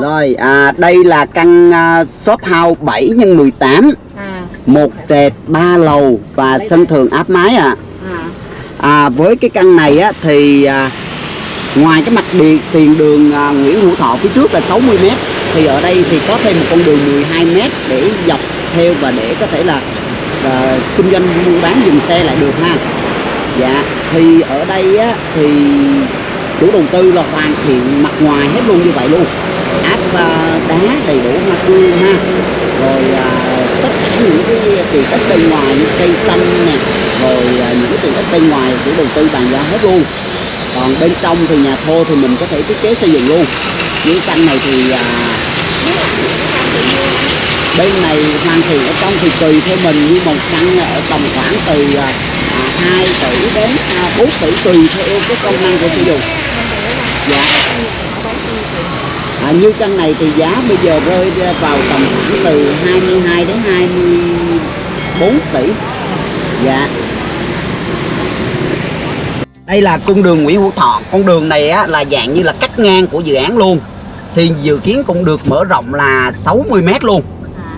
Rồi à, đây là căn à, shop house 7 x 18 à. Một trệt ba lầu và sân thượng áp mái ạ. À. À. với cái căn này á thì à, ngoài cái mặt điện tiền đường à, Nguyễn Hữu Thọ phía trước là 60 m thì ở đây thì có thêm một con đường 12 m để dọc theo và để có thể là à, kinh doanh buôn bán dừng xe lại được ha. Dạ thì ở đây á thì chủ đầu tư là hoàn thiện mặt ngoài hết luôn như vậy luôn áp à, đá đầy đủ hoa tươi ha. Rồi à, tất cả những cái tiện ích bên ngoài như cây xanh nè rồi à, những cái tiện ích bên ngoài của đầu tư bàn giao hết luôn. Còn bên trong thì nhà thô thì mình có thể thiết kế xây dựng luôn. Những căn này thì à, bên này hoàn thiện ở trong thì tùy theo mình như một căn ở tầm khoảng từ à, 2 tỷ đến à, 4 tỷ tùy theo cái công năng của sử dụng. Dạ à, như căn này thì giá bây giờ rơi vào tầm khoảng từ 22 đến 24 tỷ. Dạ. Đây là cung đường Nguyễn Hữu Thọ. Con đường này á, là dạng như là cắt ngang của dự án luôn. Thì dự kiến cũng được mở rộng là 60 mét luôn.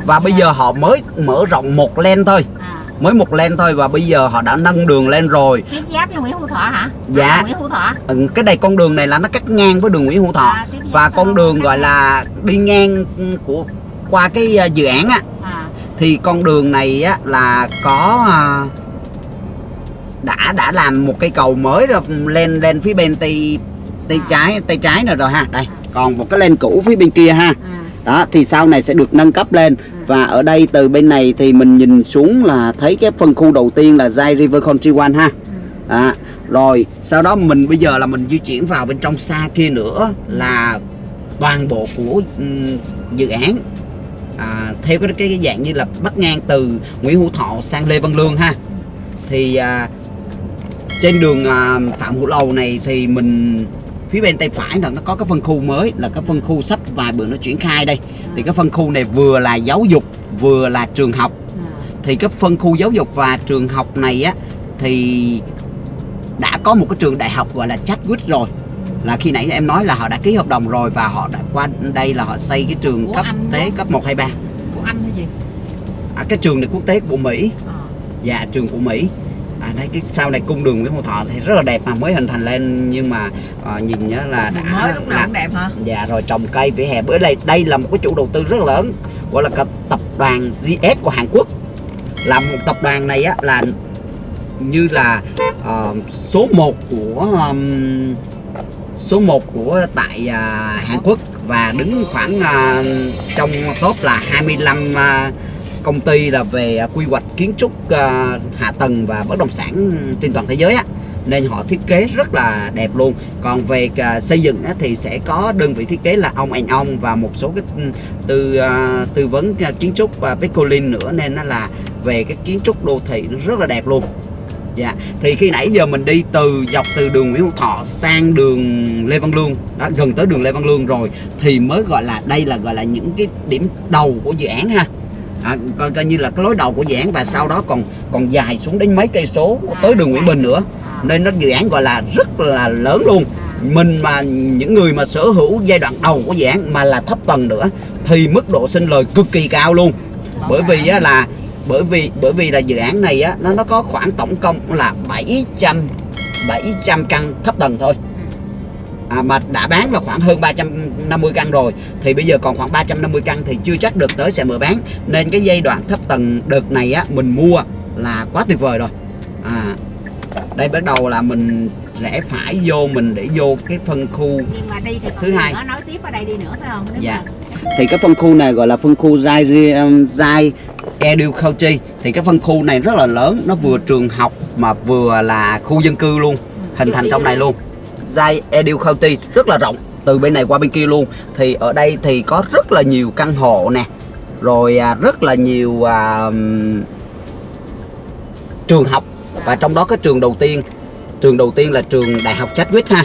Và bây giờ họ mới mở rộng một len thôi. À mới một len thôi và bây giờ họ đã nâng đường lên rồi. Tiếp giáp với Nguyễn Hữu Thọ hả? Dạ. À, Nguyễn Hữu Thọ. Ừ, cái này con đường này là nó cắt ngang với đường Nguyễn Hữu Thọ. À, và con đường gọi là đi ngang của qua cái à, dự án á. À. Thì con đường này á là có à, đã đã làm một cây cầu mới rồi lên lên phía bên tay tay À. trái tay trái rồi rồi ha. Đây còn một cái lên cũ phía bên kia ha. À đó thì sau này sẽ được nâng cấp lên. Ừ. và ở đây từ bên này thì mình nhìn xuống là thấy cái phân khu đầu tiên là Zai River Country One ha. À, rồi sau đó mình bây giờ là mình di chuyển vào bên trong xa kia nữa là toàn bộ của ừm, dự án. À, theo cái, cái cái dạng như là bắt ngang từ Nguyễn Hữu Thọ sang Lê Văn Lương ha. Thì à, trên đường à, Phạm Hữu Lầu này thì mình phía bên tay phải là nó có cái phân khu mới là cái phân khu sắp vài bữa nó triển khai đây. Thì cái phân khu này vừa là giáo dục vừa là trường học. À. Thì cái phân khu giáo dục và trường học này á thì đã có một cái trường đại học gọi là Chadwick rồi. Là khi nãy em nói là họ đã ký hợp đồng rồi và họ đã qua đây là họ xây cái trường Của cấp anh tế cấp 1 2 3 của anh hay gì? À, cái trường này quốc tế của Mỹ. À dạ trường của Mỹ à, đây cái sau này cung đường Nguyễn Hữu Thọ thì rất là đẹp mà mới hình thành lên. Nhưng mà à, nhìn nhá là đã mới lúc nào là- cũng đẹp hả? Dạ rồi trồng cây vỉa hè. Bữa đây đây là một cái chủ đầu tư rất lớn gọi là tập đoàn GS của Hàn Quốc. Là một tập đoàn này á là như là ờ, số 1 của ừm, số 1 của tại à, Hàn Quốc. Và đứng khoảng à, trong top là 25 à, công ty là về à, quy hoạch kiến trúc à, hạ tầng và bất động sản trên toàn thế giới á. Nên họ thiết kế rất là đẹp luôn. Còn về à, xây dựng á, thì sẽ có đơn vị thiết kế là ông anh ông và một số cái ừ, tư tư vấn kiến trúc và Pecolin nữa. Nên nó là về cái kiến trúc đô thị nó rất là đẹp luôn. Dạ. Thì khi nãy giờ mình đi từ dọc từ đường Nguyễn Hữu Thọ sang đường Lê Văn Lương đó gần tới đường Lê Văn Lương rồi thì mới gọi là đây là gọi là những cái điểm đầu của dự án ha à, coi, coi như là cái lối đầu của dự án và sau đó còn còn dài xuống đến mấy cây số tới đường Nguyễn Bình nữa. Nên nó dự án gọi là rất là lớn luôn. Mình mà những người mà sở hữu giai đoạn đầu của dự án mà là thấp tầng nữa thì mức độ sinh lời cực kỳ cao luôn. Bởi vì á, là bởi vì bởi vì là dự án này á nó nó có khoảng tổng cộng là 700 700 căn thấp tầng thôi à, mà đã bán vào khoảng hơn 350 căn rồi thì bây giờ còn khoảng 350 căn thì chưa chắc được tới sẽ mở bán. Nên cái giai đoạn thấp tầng đợt này á mình mua là quá tuyệt vời rồi. À đây bắt đầu là mình rẽ phải vô mình để vô cái phân khu nhưng mà đi thì Thứ hai. nói tiếp ở đây đi nữa phải không? Nếu Dạ. mà- thì cái phân khu này gọi là phân khu Zai Zai Edu Country thì cái phân khu này rất là lớn nó vừa trường học mà vừa là khu dân cư luôn hình thành trong này luôn Zai Edu County rất là rộng từ bên này qua bên kia luôn. Thì ở đây thì có rất là nhiều căn hộ nè rồi à, rất là nhiều à, trường học. Và trong đó cái trường đầu tiên trường đầu tiên là trường đại học Chadwick ha.